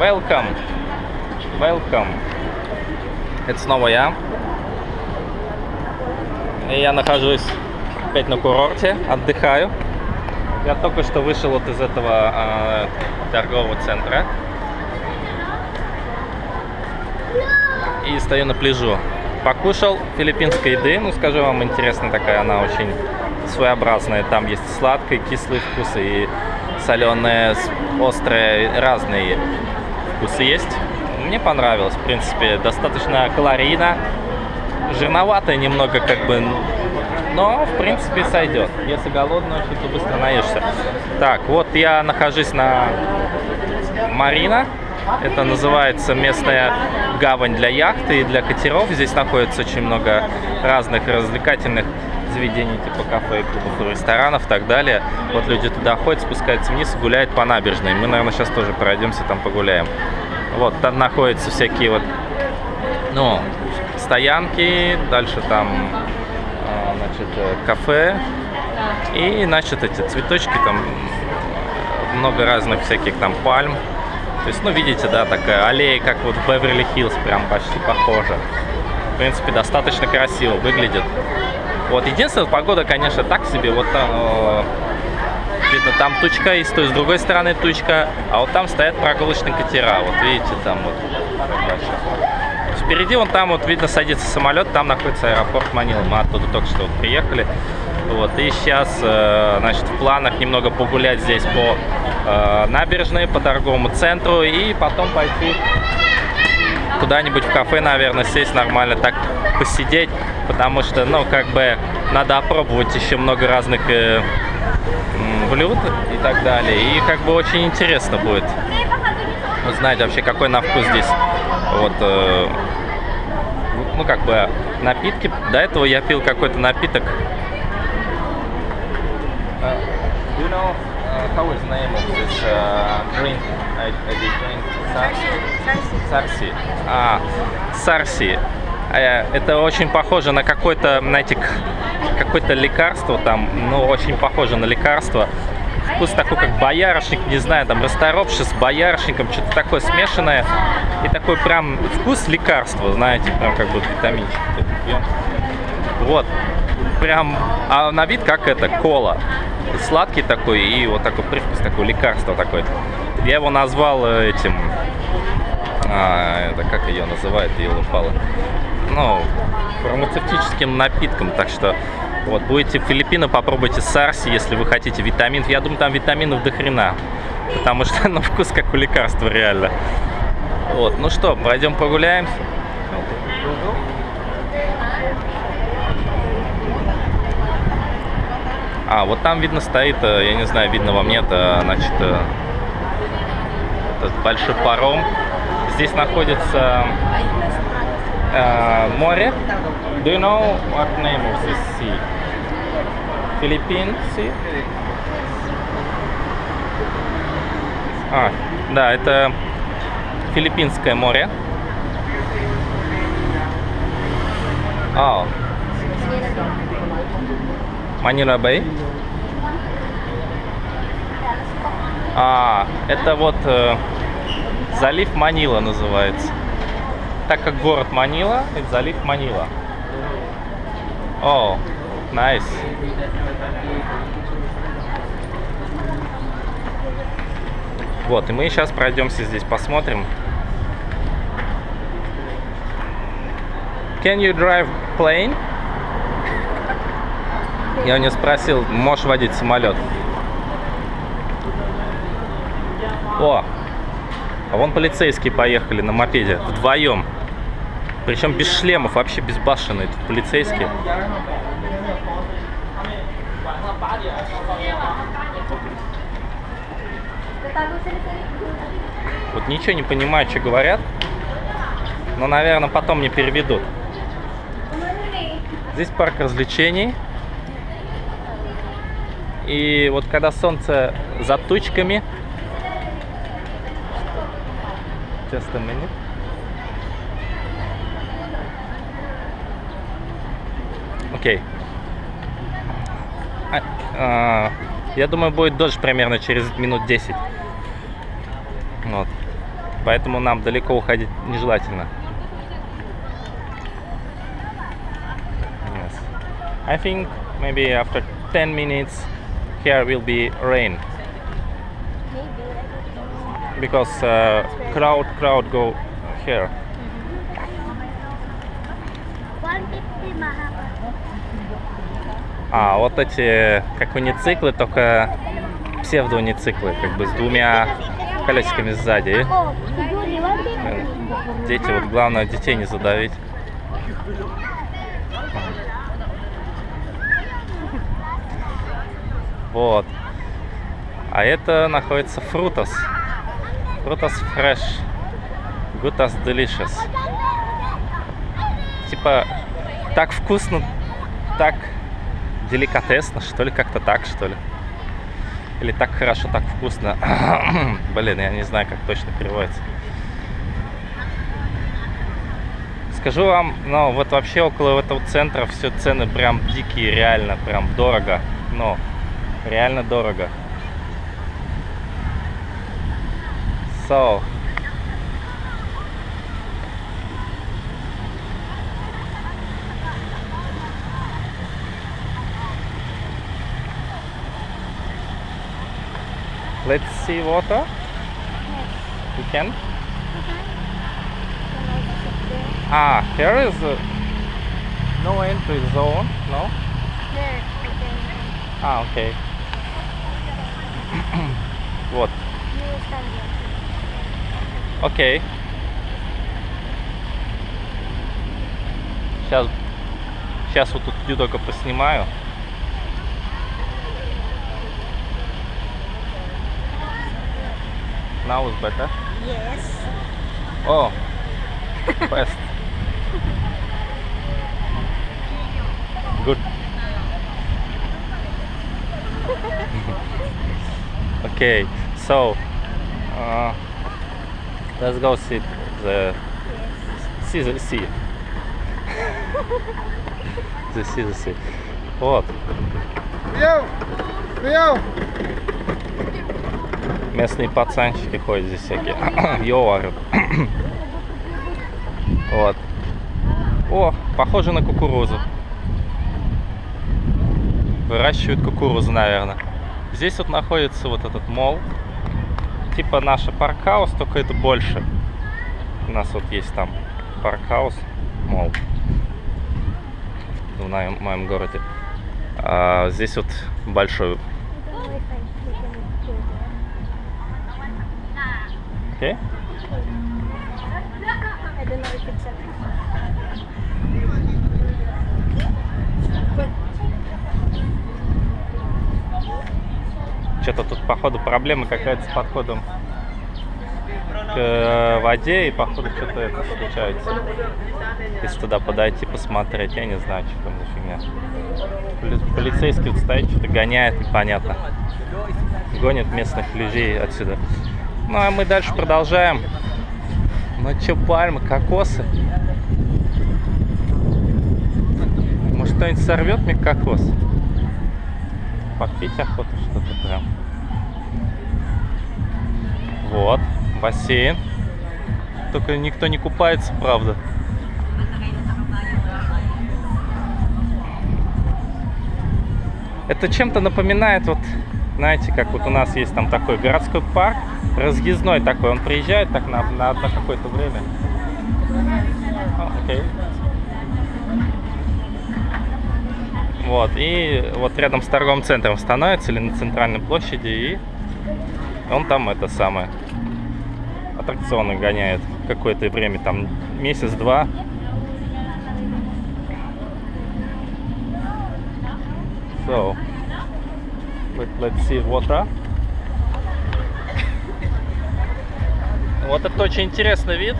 Welcome. Welcome. Это снова я. И я нахожусь опять на курорте, отдыхаю. Я только что вышел вот из этого э, торгового центра. И стою на пляжу. Покушал филиппинской еды. Ну, скажу вам, интересная такая, она очень своеобразная. Там есть сладкий, кислый вкус и соленые, острые, разные вкусы есть. Мне понравилось, в принципе, достаточно калорийно. Жирноватое немного, как бы, но, в принципе, сойдет. Если голодный, очень то быстро наешься. Так, вот я нахожусь на Марина. Это называется местная гавань для яхты и для катеров. Здесь находится очень много разных развлекательных заведений, типа кафе, клубов, ресторанов и так далее. Вот люди туда ходят, спускаются вниз и гуляют по набережной. Мы, наверное, сейчас тоже пройдемся, там погуляем. Вот, там находятся всякие вот, ну, стоянки, дальше там, а, значит, э, кафе. И, значит, эти цветочки, там много разных всяких там пальм. То есть, ну, видите, да, такая аллея, как вот в Беверли-Хиллз, прям почти похожа. В принципе, достаточно красиво выглядит. Вот, единственная погода, конечно, так себе. Вот там, э, видно, там тучка есть, то есть с другой стороны тучка, а вот там стоят прогулочные катера. Вот видите, там вот. Впереди вон там вот видно садится самолет, там находится аэропорт Манила. Мы оттуда только что вот приехали. Вот, и сейчас, э, значит, в планах немного погулять здесь по э, набережной, по торговому центру и потом пойти куда-нибудь в кафе, наверное, сесть нормально, так посидеть, потому что, ну, как бы, надо опробовать еще много разных э, блюд и так далее. И как бы очень интересно будет узнать вообще, какой на вкус здесь вот, э, ну, как бы, напитки. До этого я пил какой-то напиток. Uh, do you know uh, how is the name of this uh, drink? I, I did drink Сарси. Сарси. А, сарси. Э, Это очень похоже на какое-то, знаете, к- какое-то лекарство там, ну, очень похоже на лекарство. Вкус такой, как боярышник, не знаю, там, расторопший с боярышником, что-то такое смешанное. И такой прям вкус лекарства, знаете, прям как будто витаминчик. Вот. Прям, а на вид как это, кола. Сладкий такой и вот такой привкус, такой лекарство такое. Я его назвал э, этим, а, это как ее называют, ее упало. Ну, фармацевтическим напитком, так что вот, будете в Филиппинах, попробуйте сарси, если вы хотите витаминов. Я думаю, там витаминов до хрена, потому что на вкус как у лекарства реально. Вот, ну что, пойдем прогуляемся. А, вот там видно стоит, э, я не знаю, видно вам нет, э, значит, э, этот большой паром. Здесь находится э, море. Do you know name of this sea? Philippine Sea? А, да, это Филиппинское море. А, Манила Бэй. А, это вот э, залив Манила называется. Так как город Манила, это залив Манила. О, найс. Вот, и мы сейчас пройдемся здесь, посмотрим. Can you drive plane? Я у него спросил, можешь водить самолет? О, а вон полицейские поехали на мопеде вдвоем. Причем без шлемов, вообще безбашенные тут полицейские. Вот ничего не понимаю, что говорят. Но, наверное, потом мне переведут. Здесь парк развлечений. И вот когда солнце за тучками... Just a minute. Окей. А, а, я думаю, будет дождь примерно через минут 10. Вот. Поэтому нам далеко уходить нежелательно. Yes. I think maybe after 10 minutes here will be rain because uh, crowd crowd go here. А, вот эти как унициклы, только псевдоунициклы, как бы с двумя колесиками сзади. Fifty. Дети, вот главное детей не задавить. Вот. А это находится Frutas. Frutas Fresh. Gutas Delicious. Типа, так вкусно, так деликатесно, что ли, как-то так, что ли. Или так хорошо, так вкусно. Блин, я не знаю, как точно переводится. Скажу вам, ну вот вообще около этого центра все цены прям дикие, реально, прям дорого. Ну, реально дорого. So, let's see water. We can. Ah, here is uh, no entry zone. No. There, okay. Ah, okay. вот. You stand there. Окей. Сейчас, сейчас вот тут иду только поснимаю. now is better? Yes. Oh, first. Good. okay, so uh, let's go see the yes. see the sea. the sea, the sea. What? Yo, yo. Местные пацанчики ходят здесь всякие. Yo. Вот. О, похоже на кукурузу. Выращивают кукурузу, наверное. Здесь вот находится вот этот молл. Типа наша Park House, только это больше. У нас вот есть там Park House, молл. В моем, моем городе. А здесь вот большой. Wi-Fi. We can go a Что-то тут, походу, проблема какая-то с подходом к э, воде, и, походу, что-то это случается. Если туда подойти, посмотреть, я не знаю, что там за фигня. Поли- Полицейский вот стоит, что-то гоняет, непонятно. Гонит местных людей отсюда. Ну, а мы дальше продолжаем. Ну, что, пальмы, кокосы? Может, кто-нибудь сорвет мне кокос? Попить охота что-то прям. Вот, бассейн. Только никто не купается, правда. Это чем-то напоминает, вот, знаете, как вот у нас есть там такой городской парк, разъездной такой, он приезжает так на, на, на какое-то время. А, окей. Вот, и вот рядом с торговым центром становится или на центральной площади, и он там это самое аттракционы гоняет какое-то время, там месяц-два. So, let's see water. Вот это очень интересный вид.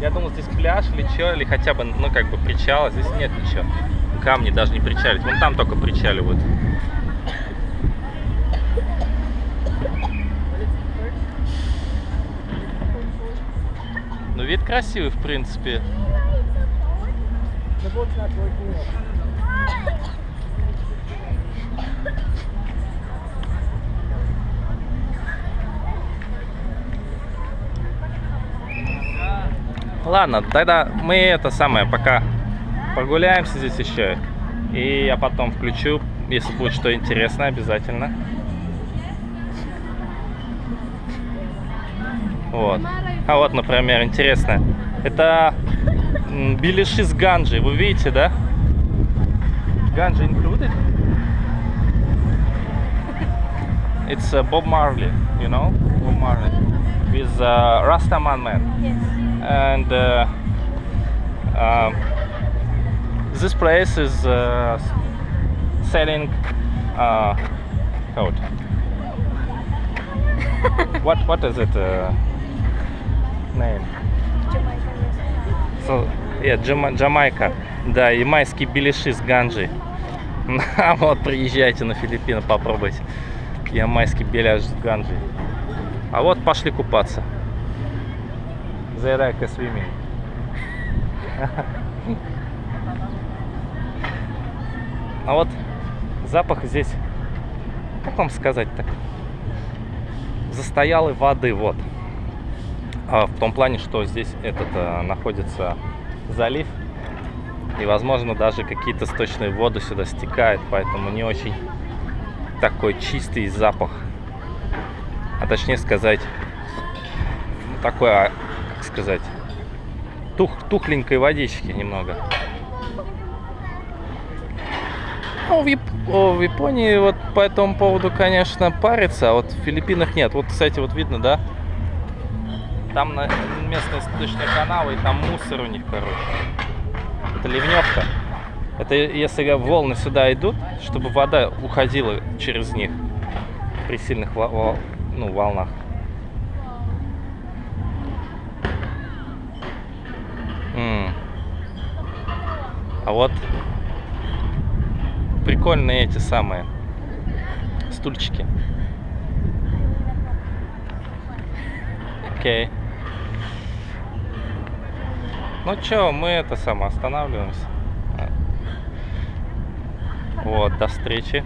Я думал, здесь пляж или что, или хотя бы, ну, как бы причал, а здесь нет ничего. Камни даже не причалить. Вон там только причаливают. Ну, вид красивый, в принципе. The boat's not working yet. Ладно, тогда мы это самое, пока прогуляемся здесь еще. И я потом включу, если будет что интересное, обязательно. Вот. А вот, например, интересно. Это беляши с ганджи. Вы видите, да? Ганджи included? It's uh, Bob Marley, you know? Bob Marley. With uh, Rastaman man. Yes. And uh, um, this place is uh, selling uh, code. what what is it uh, name? So, yeah, Джама- Джамайка. Да, ямайские беляши с ганджей. А вот приезжайте на Филиппины, попробуйте. Ямайский беляш с ганджей. А вот пошли купаться. They like a swimming. А вот запах здесь, как вам сказать так, застоялой воды, вот. А, в том плане, что здесь этот э, находится залив, и, возможно, даже какие-то сточные воды сюда стекают, поэтому не очень такой чистый запах. А точнее сказать, ну, такой, как сказать, тух, тухленькой водички немного. Ну, в, Яп- в Японии вот по этому поводу, конечно, парится, а вот в Филиппинах нет. Вот, кстати, вот видно, да? Там на местные сточные канавы, и там мусор у них, короче. Это ливневка. Это если волны сюда идут, чтобы вода уходила через них при сильных во- во- ну, волнах. А вот прикольные эти самые стульчики. Окей. Ну чё, мы это само останавливаемся. Вот, до встречи.